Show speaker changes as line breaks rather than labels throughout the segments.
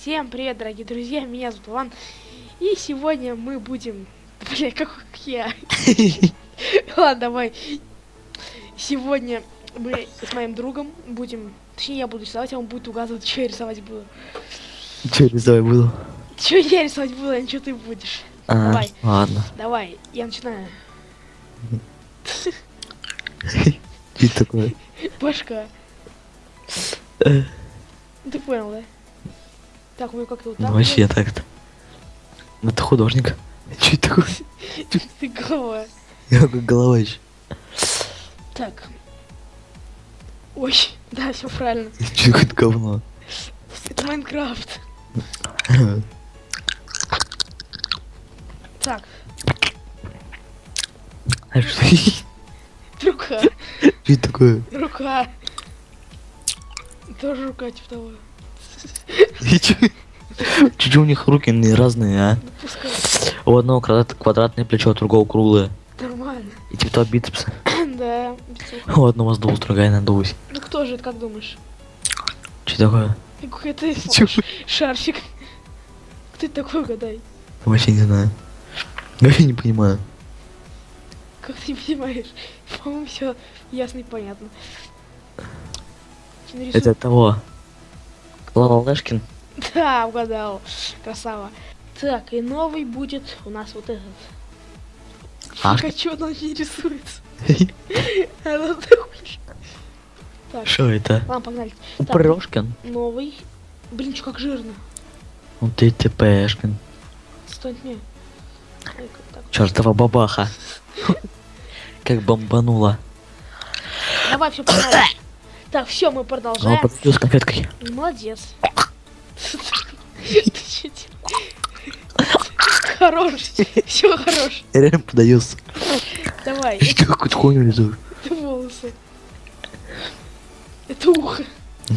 Всем привет, дорогие друзья, меня зовут Иван. И сегодня мы будем... Бля, как я. Ладно, давай. Сегодня мы с моим другом будем... Точнее, я буду рисовать, а он будет угадывать, что я рисовать буду.
Че рисовать буду?
Что я рисовать буду, а что ты будешь.
А,
Давай.
ладно.
Давай, я начинаю.
Что такое?
Башка. Ты понял, да? Так, вы как-то вот
Ну
так.
вообще так-то. Ну ты художник. Че такое?
Ты голова.
Я как голова еще.
Так. Ой, да, все правильно.
Че какое-то говно.
Это Майнкрафт. Так,
А что
рука.
Че такое?
Рука. Тоже рука, типа того.
Че у них руки разные, а? У одного квадрат- квадратное плечо, у другого круглое.
Нормально.
И типа того бицепса.
Да.
У одного сдулось, другая надулась.
Ну кто же это, как думаешь?
Че такое?
Какой ты
Чё?
шарфик. Кто это такой, угадай?
Вообще не знаю. Вообще не понимаю.
Как ты не понимаешь? По-моему, все ясно и понятно.
Это того. Лава Лешкин.
Да, угадал. Красава. Так, и новый будет у нас вот этот. А что он не рисуется?
Что это?
ладно, погнали. Так,
Прошкин.
новый. Блин, что как жирно.
Ну ты ТПшкин.
Стой, не.
Чертова бабаха. Как бомбанула.
Давай, все, погнали. Так, все, мы продолжаем.
подпью с конфеткой.
Молодец. Ты? Хорош. Все хорош.
Я реально подаюсь.
Давай.
Ты какую-то хуйню рисуешь.
Это волосы. Это ухо.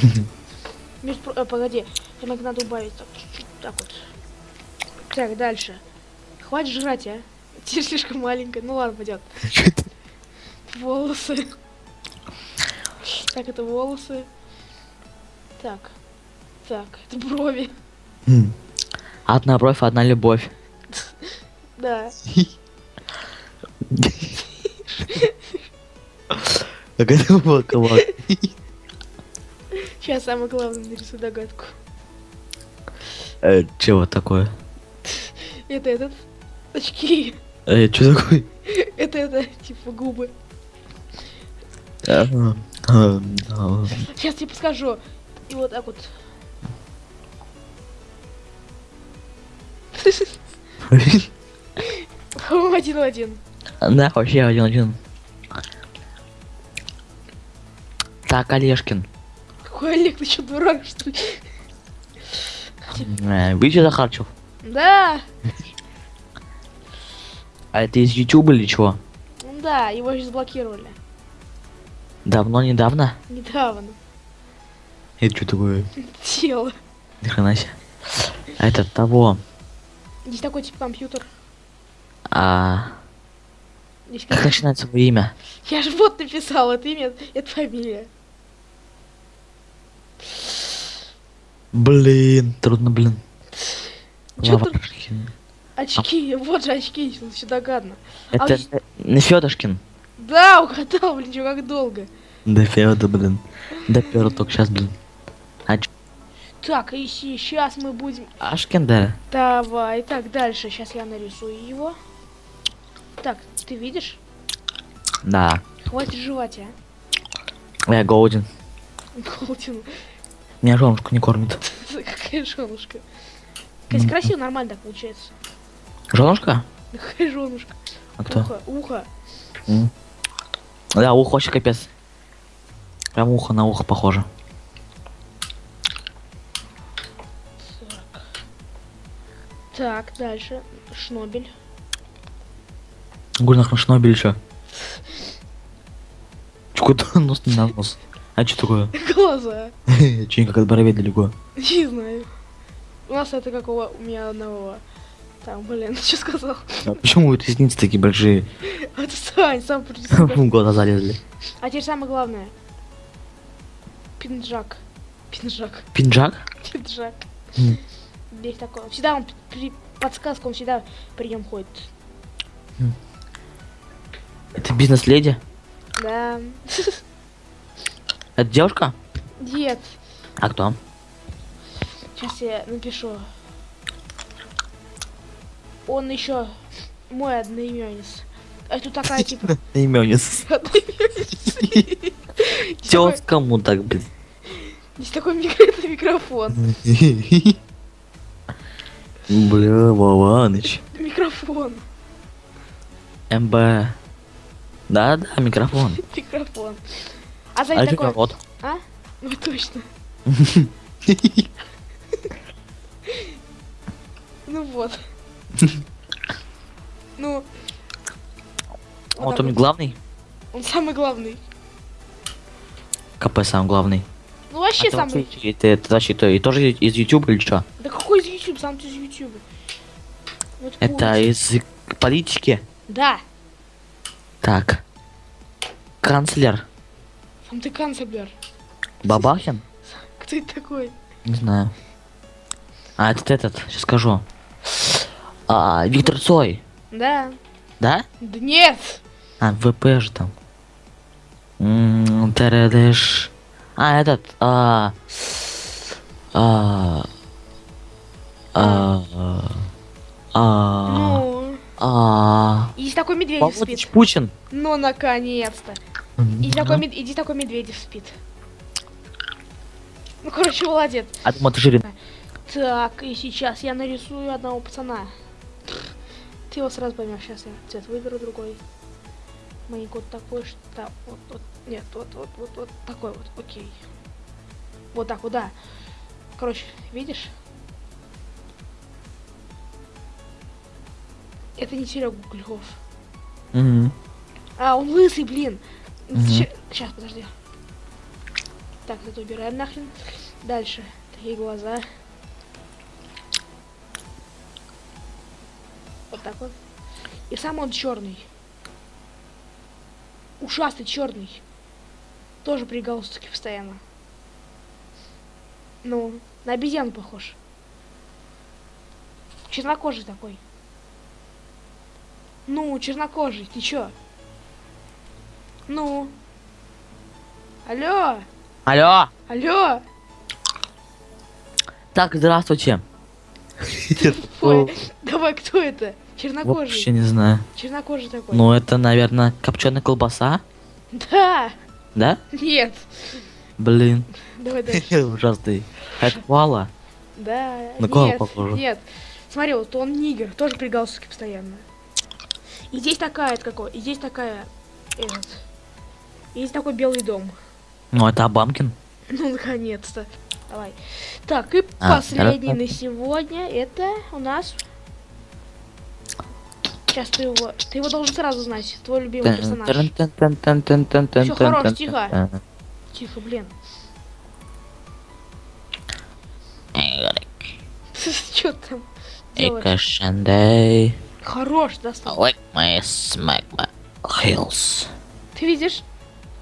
Э, погоди, нам надо убавить так, вот. Так, дальше. Хватит жрать, а? Тебе слишком маленькая. Ну ладно, пойдет. Волосы. Так, это волосы. Так. Так, это брови.
М. Одна бровь, одна любовь.
Да.
Как это было?
Сейчас самое главное нарисую догадку.
Э, Чего такое?
Это этот. Очки.
Э, Что такое?
Это это, типа губы. Сейчас тебе подскажу. И вот так вот. По-моему, один в один.
Да, вообще один-один. Так, Олежкин.
Какой Олег, ты что, дурак, что ли?
Э, Вы что, Захарчев?
Да,
А это из Ютуба или чего?
да, его же заблокировали.
Давно, недавно?
Недавно.
Это что такое?
Тело.
Хрена себе. А это того.
Здесь такой типа компьютер.
А,
Здесь
как начинается его имя?
Я же вот написал, это имя, это фамилия.
Блин, трудно, блин. Лавашкин.
очки? Вот же очки, все догадно. А
Это
здесь-
э, не Федошкин.
Да, угадал, блин, чё как долго.
Да Феда, блин. Да Пёр только сейчас, блин. А чё?
Так, и сейчас мы будем...
Ашкин, да?
Давай, так, дальше. Сейчас я нарисую его. Так, ты видишь?
Да.
Хватит жевать, а.
Я голоден.
Голдин.
Меня женушка не кормит.
Какая женушка. Кстати, красиво, нормально так получается.
Женушка?
Какая женушка.
А кто?
Ухо, ухо.
Да, ухо вообще капец. Прям ухо на ухо похоже.
Так. Так, дальше. Шнобель.
Гульнах на шнобель еще. Куда нос не на нос? А что такое?
Глаза.
Че как от бровей далеко?
Не знаю. У нас это как у, у меня одного. Там, блин, что сказал?
А почему ресницы такие большие?
Отстань, сам.
В глаза залезли.
А теперь самое главное. Пинджак. Пинджак.
Пинджак?
Пинджак.
М.
Здесь такой. Всегда он при подсказка, он всегда при нем ходит.
Это бизнес-леди?
Да.
Это девушка?
Нет.
А кто?
Сейчас я напишу. Он еще мой одноименец. А тут такая типа.
Именец.
одноименец. Здесь
Чё
такой-
с кому так, блин?
Здесь такой микро- это микрофон.
Бля, Вованыч.
Микрофон.
МБ. Да, да, микрофон.
Микрофон. А
А это
такой.
вот.
А? Ну точно. Ну вот. Ну. вот
он главный.
Он самый главный.
КП сам главный.
Ну вообще
А
самый.
вообще- Это, это кто? И тоже из YouTube или что?
Да какой из YouTube? Сам ты из YouTube. Вот
Это из политики.
Да.
Так. Канцлер.
Сам ты канцлер.
Бабахин?
Кто это такой?
Не знаю. А, это этот, сейчас скажу. А, Виктор Цой.
Да.
Да?
Да нет.
А, ВП же там. М, Тередеш. А, этот. А, а, а, а,
Ну.
а,
И здесь такой Медведев
Володич
спит.
Путин.
Ну, наконец-то. И здесь такой, мед- и здесь такой Медведев спит. Ну, короче, молодец.
А ты жирен.
Так, и сейчас я нарисую одного пацана. Ты его сразу поймешь. Сейчас я цвет выберу другой. Маленький вот такой, что вот, вот, нет, вот, вот, вот, вот такой вот, окей. Вот так вот, да. Короче, видишь? Это не Серега Гугльков.
Мгм.
А, он лысый, блин.
Мгм.
Сейчас, подожди. Так, это убираем нахрен. Дальше. Такие глаза. Вот так вот. И сам он черный. Ушастый черный. Тоже при галстуке постоянно. Ну, на обезьяну похож. Чернокожий такой. Ну, чернокожий, ты чё? Ну. Алло,
Алло.
алло.
Так, здравствуйте.
Давай, кто это? Чернокожий.
Вообще не знаю.
Чернокожий такой.
Ну, это, наверное, копченая колбаса,
Да.
да?
Нет.
Блин.
Давай дальше.
Ужасный. Это коала.
Да.
На кого похоже?
Нет. Смотри, вот он нигер, тоже при галстуке постоянно. И здесь такая, это какой? И здесь такая, этот. И здесь такой белый дом.
Ну, это Абамкин.
Ну, наконец-то. Давай. Так, и
А,
последний
хорошо.
на сегодня это у нас. Сейчас ты его. Ты его должен сразу знать. Твой любимый персонаж. Всё, хорош, тихо. Тихо, блин. Что там делаешь?
Экашандей.
Хорош, достал.
Like my smack my heels.
Ты видишь?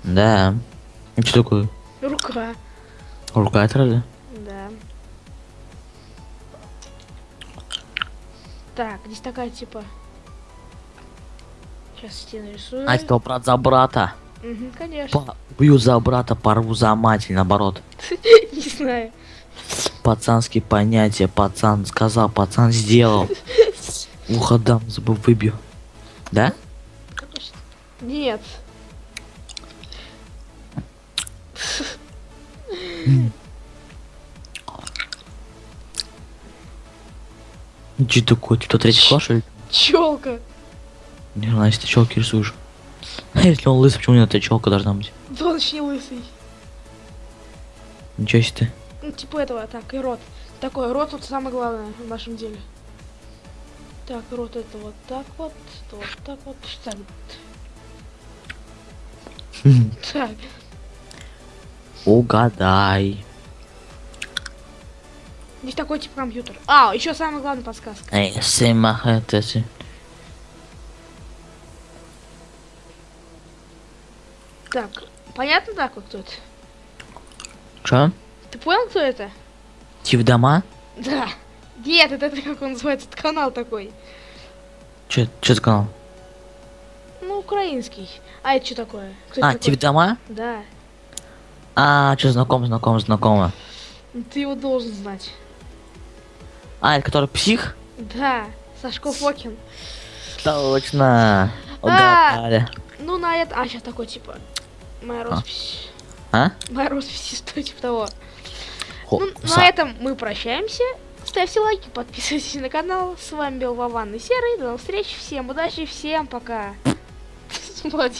Да. Что такое?
Рука.
Рука разве?
Да. Так, здесь такая типа. Сейчас я нарисую.
А, это брат за брата.
Мгм, конечно.
Бью за брата, порву за мать, или наоборот.
Не знаю.
Пацанские понятия, пацан сказал, пацан сделал. Ухо дам, зубы выбью. Да?
Конечно. Нет.
Что такое? Ты кто третий класс, что ли?
Челка.
Знаю, если ты челки рисуешь. А если он лысый, почему у него эта челка должна быть?
Да он вообще не лысый.
Ничего себе ты.
Ну, типа этого, так, и рот. Такой, рот вот самое главное в нашем деле. Так, рот это вот так вот, это вот так вот. Так. Так.
Угадай.
Здесь такой типа компьютер. А, еще самая главная подсказка.
Эй, Сэма, это
Так, понятно так вот это?
Чё?
Ты понял, кто это?
Идти в дома?
Да. Нет, это, это как он называется, это канал такой.
Че, че за канал?
Ну, украинский. А это что такое? Кто
А,
такой?
тебе дома?
Да.
А, что, знаком, знаком, знакомо.
Ты его должен знать.
А, это который псих?
Да. Сашко Фокин.
Точно.
А.
Угадали.
Ну, на это... А, сейчас такой, типа... Моя роспись.
А?
Моя роспись, что типа того.
Хо-
Ну,
са-
на этом мы прощаемся. Ставьте лайки, подписывайтесь на канал. С вами был Вован и Серый. До новых встреч. Всем удачи, всем пока. Молодец.